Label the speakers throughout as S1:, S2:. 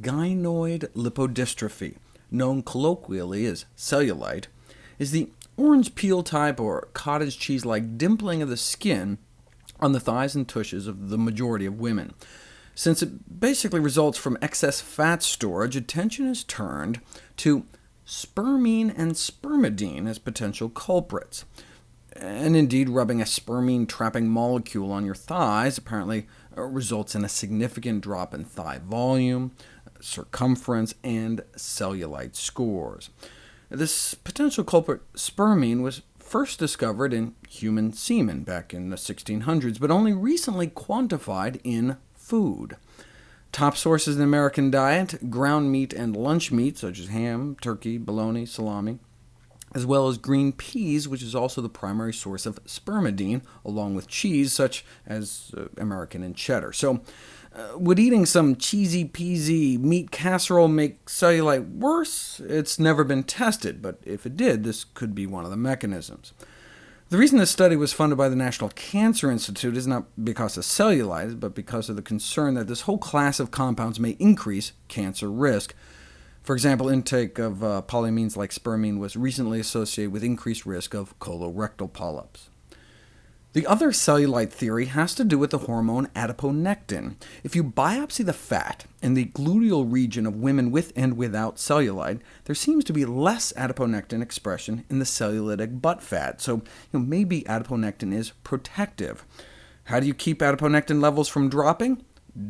S1: gynoid lipodystrophy, known colloquially as cellulite, is the orange peel type or cottage cheese-like dimpling of the skin on the thighs and tushes of the majority of women. Since it basically results from excess fat storage, attention is turned to spermine and spermidine as potential culprits. And indeed, rubbing a spermine-trapping molecule on your thighs apparently uh, results in a significant drop in thigh volume, circumference, and cellulite scores. This potential culprit, spermine, was first discovered in human semen back in the 1600s, but only recently quantified in food. Top sources in the American diet, ground meat and lunch meat, such as ham, turkey, bologna, salami, as well as green peas, which is also the primary source of spermidine, along with cheese, such as uh, American and cheddar. So, uh, would eating some cheesy peasy meat casserole make cellulite worse? It's never been tested, but if it did, this could be one of the mechanisms. The reason this study was funded by the National Cancer Institute is not because of cellulite, but because of the concern that this whole class of compounds may increase cancer risk. For example, intake of uh, polyamines like spermine was recently associated with increased risk of colorectal polyps. The other cellulite theory has to do with the hormone adiponectin. If you biopsy the fat in the gluteal region of women with and without cellulite, there seems to be less adiponectin expression in the cellulitic butt fat, so you know, maybe adiponectin is protective. How do you keep adiponectin levels from dropping?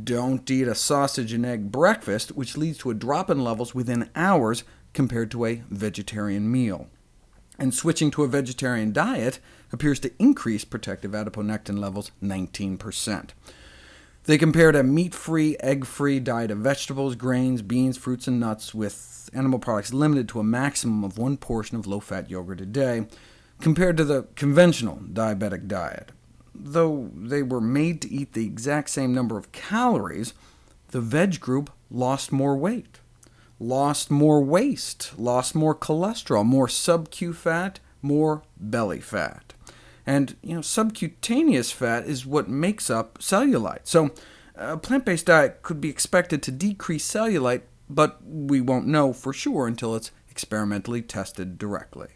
S1: Don't eat a sausage and egg breakfast, which leads to a drop in levels within hours compared to a vegetarian meal and switching to a vegetarian diet appears to increase protective adiponectin levels 19%. They compared a meat-free, egg-free diet of vegetables, grains, beans, fruits, and nuts with animal products limited to a maximum of one portion of low-fat yogurt a day, compared to the conventional diabetic diet. Though they were made to eat the exact same number of calories, the veg group lost more weight lost more waist, lost more cholesterol, more sub-Q fat, more belly fat. And you know, subcutaneous fat is what makes up cellulite. So a plant-based diet could be expected to decrease cellulite, but we won't know for sure until it's experimentally tested directly.